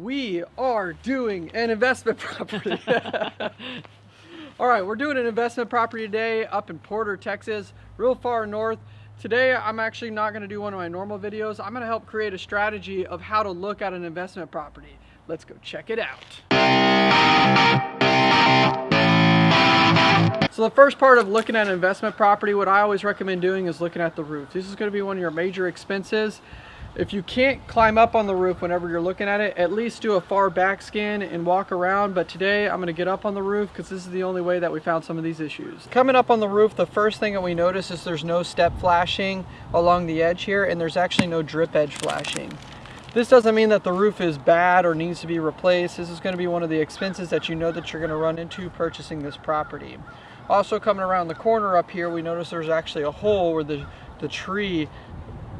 We are doing an investment property. All right, we're doing an investment property today up in Porter, Texas, real far north. Today, I'm actually not gonna do one of my normal videos. I'm gonna help create a strategy of how to look at an investment property. Let's go check it out. So the first part of looking at an investment property, what I always recommend doing is looking at the roof. This is gonna be one of your major expenses. If you can't climb up on the roof whenever you're looking at it, at least do a far back scan and walk around. But today I'm gonna get up on the roof because this is the only way that we found some of these issues. Coming up on the roof, the first thing that we notice is there's no step flashing along the edge here and there's actually no drip edge flashing. This doesn't mean that the roof is bad or needs to be replaced. This is gonna be one of the expenses that you know that you're gonna run into purchasing this property. Also coming around the corner up here, we notice there's actually a hole where the, the tree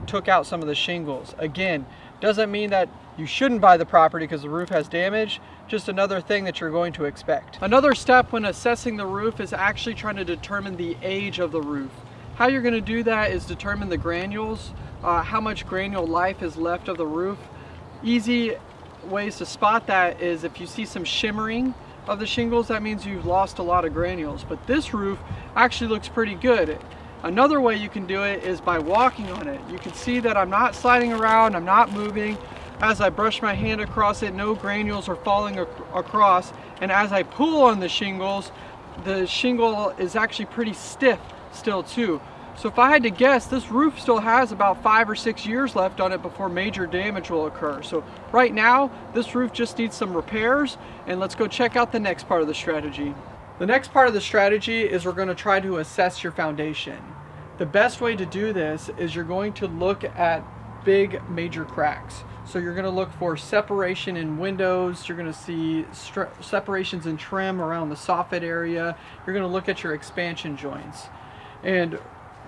took out some of the shingles. Again, doesn't mean that you shouldn't buy the property because the roof has damage, just another thing that you're going to expect. Another step when assessing the roof is actually trying to determine the age of the roof. How you're gonna do that is determine the granules, uh, how much granule life is left of the roof. Easy ways to spot that is if you see some shimmering of the shingles, that means you've lost a lot of granules. But this roof actually looks pretty good. Another way you can do it is by walking on it. You can see that I'm not sliding around, I'm not moving. As I brush my hand across it, no granules are falling ac across. And as I pull on the shingles, the shingle is actually pretty stiff still too. So if I had to guess, this roof still has about five or six years left on it before major damage will occur. So right now, this roof just needs some repairs and let's go check out the next part of the strategy. The next part of the strategy is we're going to try to assess your foundation. The best way to do this is you're going to look at big major cracks. So you're going to look for separation in windows, you're going to see separations in trim around the soffit area, you're going to look at your expansion joints. And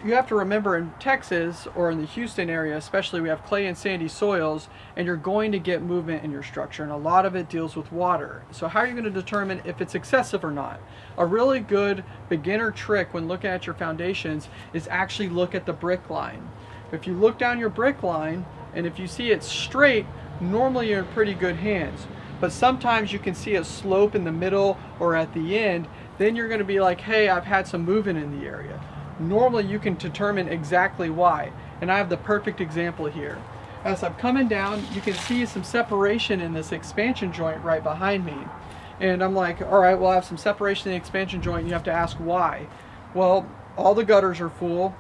you have to remember in Texas or in the Houston area especially we have clay and sandy soils and you're going to get movement in your structure and a lot of it deals with water. So how are you going to determine if it's excessive or not? A really good beginner trick when looking at your foundations is actually look at the brick line. If you look down your brick line and if you see it straight normally you're in pretty good hands but sometimes you can see a slope in the middle or at the end then you're going to be like hey I've had some movement in the area normally you can determine exactly why. And I have the perfect example here. As I'm coming down, you can see some separation in this expansion joint right behind me. And I'm like, all right, well, I have some separation in the expansion joint. You have to ask why. Well, all the gutters are full.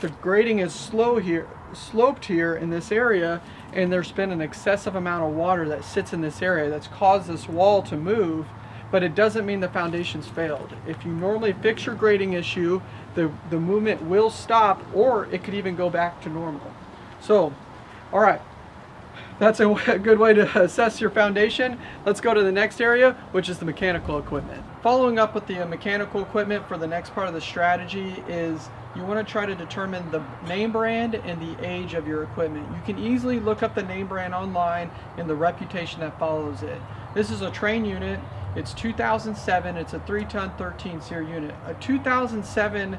The grading is slow here, sloped here in this area, and there's been an excessive amount of water that sits in this area that's caused this wall to move but it doesn't mean the foundation's failed. If you normally fix your grading issue, the, the movement will stop or it could even go back to normal. So, all right, that's a, a good way to assess your foundation. Let's go to the next area, which is the mechanical equipment. Following up with the uh, mechanical equipment for the next part of the strategy is you want to try to determine the name brand and the age of your equipment. You can easily look up the name brand online and the reputation that follows it. This is a Trane unit it's 2007. It's a 3-ton 13 SEER unit. A 2007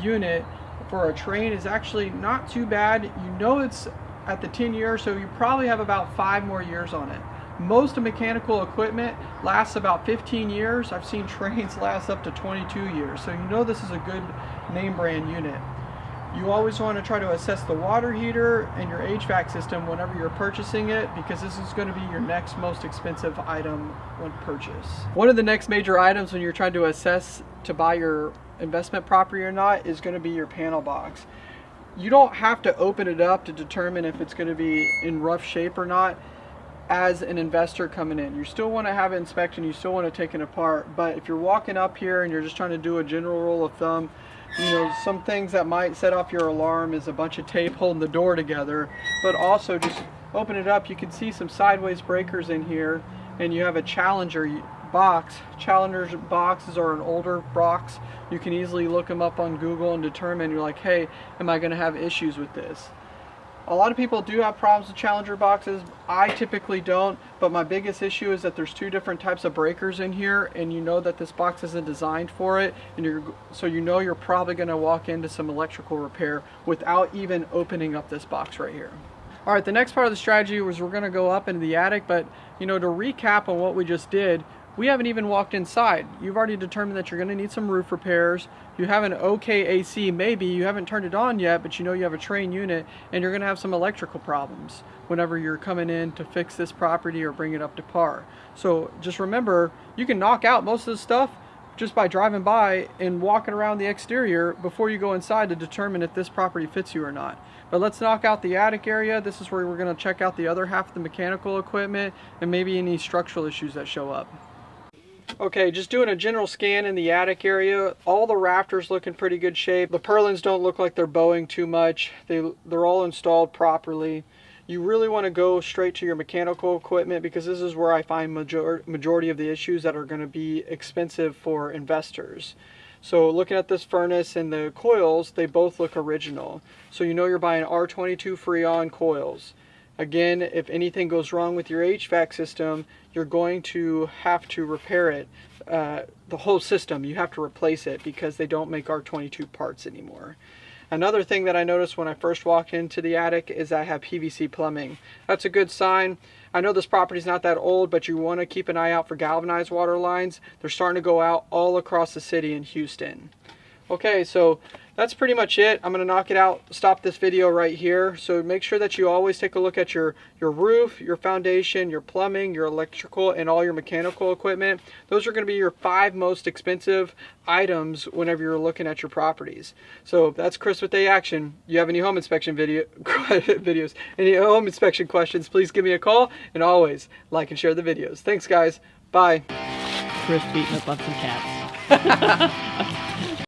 unit for a Trane is actually not too bad. You know it's at the 10 years, so you probably have about five more years on it. Most mechanical equipment lasts about 15 years. I've seen Tranes last up to 22 years. So you know this is a good name brand unit. You always want to try to assess the water heater and your HVAC system whenever you're purchasing it because this is going to be your next most expensive item when purchased. One of the next major items when you're trying to assess to buy your investment property or not is going to be your panel box. You don't have to open it up to determine if it's going to be in rough shape or not as an investor coming in. You still want to have it inspected, you still want to take it apart, but if you're walking up here and you're just trying to do a general rule of thumb, you know, some things that might set off your alarm is a bunch of tape holding the door together, but also just open it up, you can see some sideways breakers in here, and you have a Challenger box. Challenger's boxes are an older box. You can easily look them up on Google and determine, you're like, hey, am I going to have issues with this? A lot of people do have problems with Challenger boxes. I typically don't, but my biggest issue is that there's two different types of breakers in here and you know that this box isn't designed for it and you're so you know you're probably going to walk into some electrical repair without even opening up this box right here. All right, the next part of the strategy was we're gonna go up into the attic, but you know, to recap on what we just did, we haven't even walked inside. You've already determined that you're gonna need some roof repairs. You have an okay AC, maybe. You haven't turned it on yet, but you know you have a Trane unit and you're gonna have some electrical problems whenever you're coming in to fix this property or bring it up to par. So just remember, you can knock out most of the stuff just by driving by and walking around the exterior before you go inside to determine if this property fits you or not. But let's knock out the attic area. This is where we're going to check out the other half of the mechanical equipment and maybe any structural issues that show up. Okay, just doing a general scan in the attic area. All the rafters look in pretty good shape. The purlins don't look like they're bowing too much. They, they're all installed properly. You really want to go straight to your mechanical equipment because this is where I find major majority of the issues that are going to be expensive for investors. So looking at this furnace and the coils, they both look original. So you know you're buying R22 Freon coils. Again, if anything goes wrong with your HVAC system, you're going to have to repair it. Uh, the whole system, you have to replace it because they don't make R22 parts anymore. Another thing that I noticed when I first walked into the attic is I have PVC plumbing. That's a good sign. I know this property's not that old, but you want to keep an eye out for galvanized water lines. They're starting to go out all across the city in Houston. Okay, so that's pretty much it. I'm going to knock it out, stop this video right here. So make sure that you always take a look at your, your roof, your foundation, your plumbing, your electrical, and all your mechanical equipment. Those are going to be your five most expensive items whenever you're looking at your properties. So that's Chris with A Action. You have any home inspection video videos, any home inspection questions, please give me a call. And always like and share the videos. Thanks guys. Bye. Chris beating up some cats.